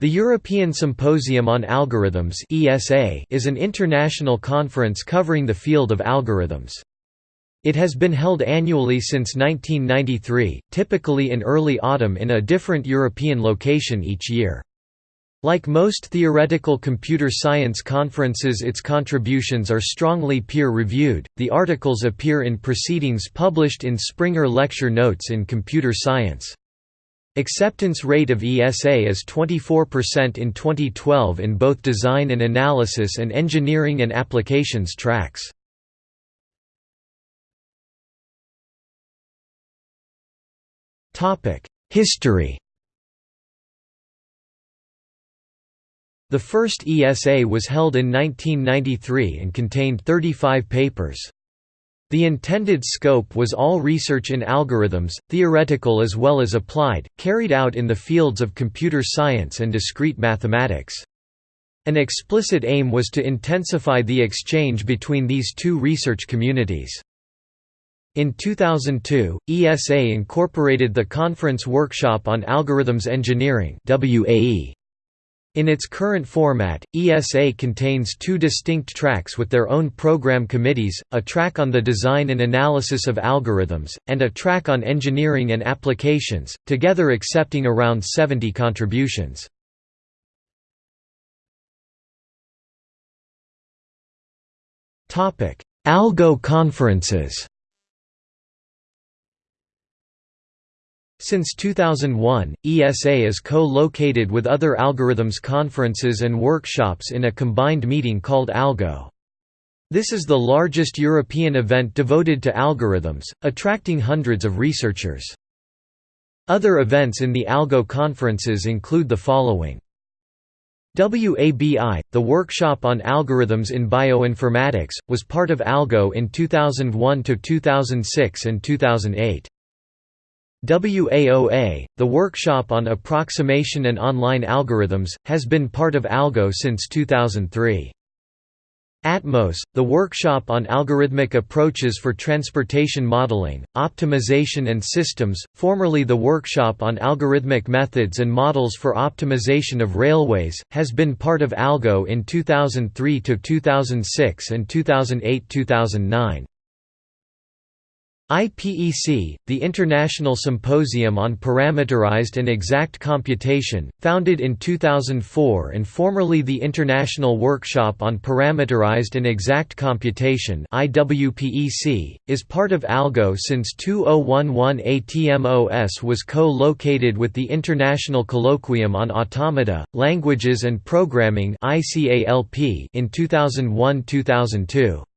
The European Symposium on Algorithms (ESA) is an international conference covering the field of algorithms. It has been held annually since 1993, typically in early autumn in a different European location each year. Like most theoretical computer science conferences its contributions are strongly peer-reviewed, the articles appear in proceedings published in Springer Lecture Notes in Computer Science. Acceptance rate of ESA is 24% in 2012 in both design and analysis and engineering and applications tracks. History The first ESA was held in 1993 and contained 35 papers. The intended scope was all research in algorithms, theoretical as well as applied, carried out in the fields of computer science and discrete mathematics. An explicit aim was to intensify the exchange between these two research communities. In 2002, ESA incorporated the Conference Workshop on Algorithms Engineering in its current format, ESA contains two distinct tracks with their own program committees, a track on the design and analysis of algorithms, and a track on engineering and applications, together accepting around 70 contributions. Algo conferences Since 2001, ESA is co-located with other algorithms conferences and workshops in a combined meeting called ALGO. This is the largest European event devoted to algorithms, attracting hundreds of researchers. Other events in the ALGO conferences include the following. WABI, the Workshop on Algorithms in Bioinformatics, was part of ALGO in 2001–2006 and 2008. WAOA, the Workshop on Approximation and Online Algorithms, has been part of ALGO since 2003. ATMOS, the Workshop on Algorithmic Approaches for Transportation Modeling, Optimization and Systems, formerly the Workshop on Algorithmic Methods and Models for Optimization of Railways, has been part of ALGO in 2003–2006 and 2008–2009. IPEC, the International Symposium on Parameterized and Exact Computation, founded in 2004 and formerly the International Workshop on Parameterized and Exact Computation is part of ALGO since 2011 ATMOS was co-located with the International Colloquium on Automata, Languages and Programming in 2001–2002.